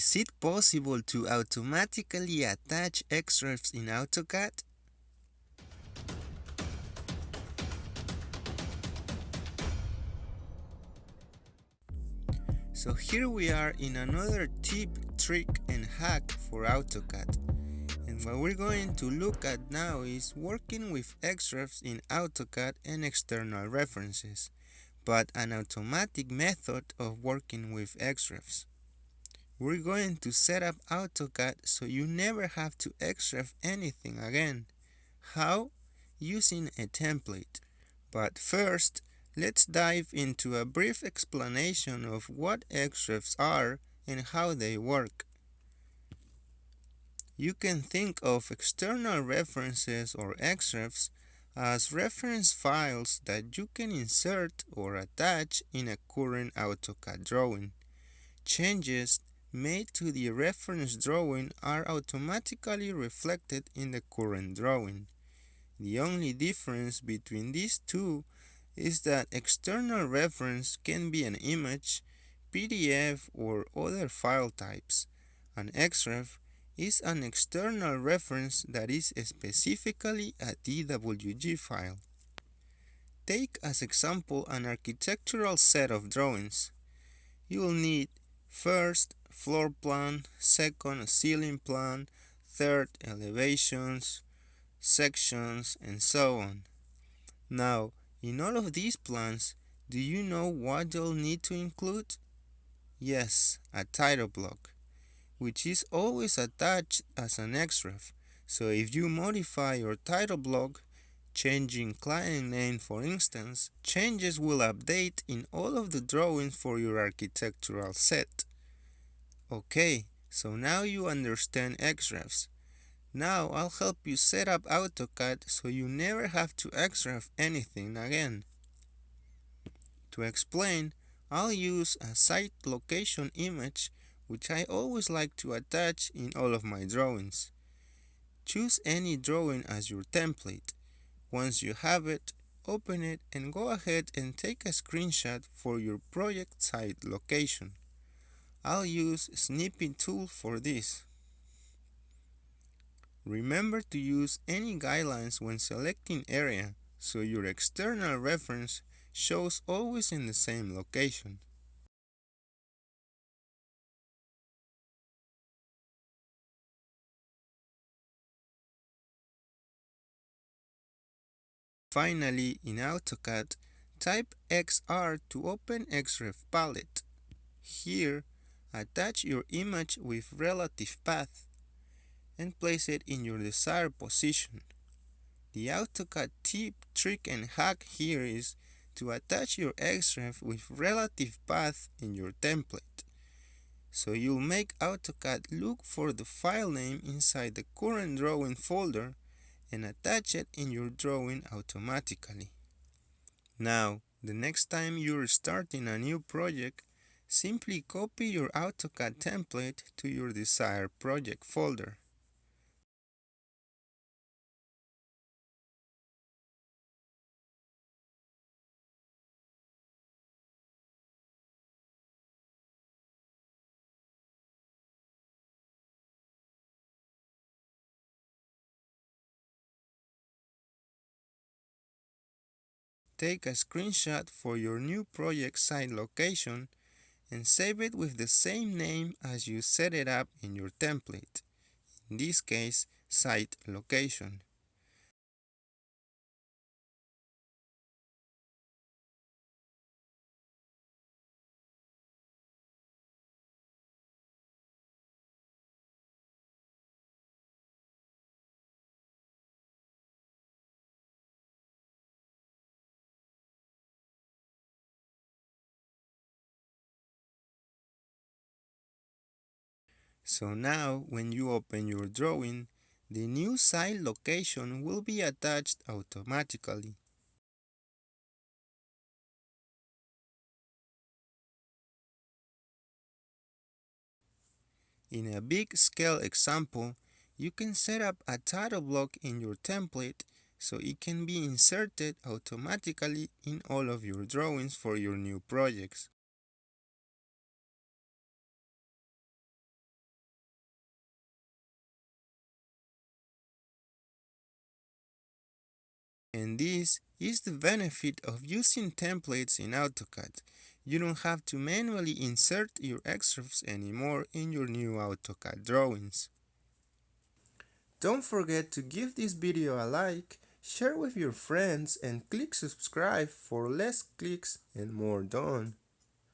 Is it possible to automatically attach XREFs in AutoCAD? So here we are in another tip, trick and hack for AutoCAD. And what we're going to look at now is working with XREFs in AutoCAD and external references, but an automatic method of working with XREFs. We're going to set up AutoCAD so you never have to XREF anything again. How? Using a template. But first, let's dive into a brief explanation of what XREFs are and how they work. You can think of external references or XREFs as reference files that you can insert or attach in a current AutoCAD drawing. Changes made to the reference drawing are automatically reflected in the current drawing. The only difference between these two is that external reference can be an image, PDF or other file types. An XREF is an external reference that is specifically a DWG file. Take as example an architectural set of drawings. You will need first floor plan, second ceiling plan, third elevations, sections, and so on. Now, in all of these plans, do you know what you'll need to include? Yes, a title block, which is always attached as an XREF. So if you modify your title block, changing client name for instance, changes will update in all of the drawings for your architectural set. Okay, so now you understand XREFs. Now I'll help you set up AutoCAD so you never have to XREF anything again. To explain, I'll use a site location image which I always like to attach in all of my drawings. Choose any drawing as your template. Once you have it, open it and go ahead and take a screenshot for your project site location. I'll use snipping tool for this. Remember to use any guidelines when selecting area so your external reference shows always in the same location. Finally, in AutoCAD, type XR to open XREF palette. Here, Attach your image with relative path and place it in your desired position. The AutoCAD tip, trick and hack here is to attach your XREF with relative path in your template. So you'll make AutoCAD look for the file name inside the current drawing folder and attach it in your drawing automatically. Now, the next time you're starting a new project, Simply copy your AutoCAD template to your desired project folder. Take a screenshot for your new project site location and save it with the same name as you set it up in your template, in this case site location. So now, when you open your drawing, the new site location will be attached automatically. In a big scale example, you can set up a title block in your template so it can be inserted automatically in all of your drawings for your new projects. And this is the benefit of using templates in AutoCAD. You don't have to manually insert your XREFs anymore in your new AutoCAD drawings. Don't forget to give this video a like, share with your friends and click subscribe for less clicks and more done.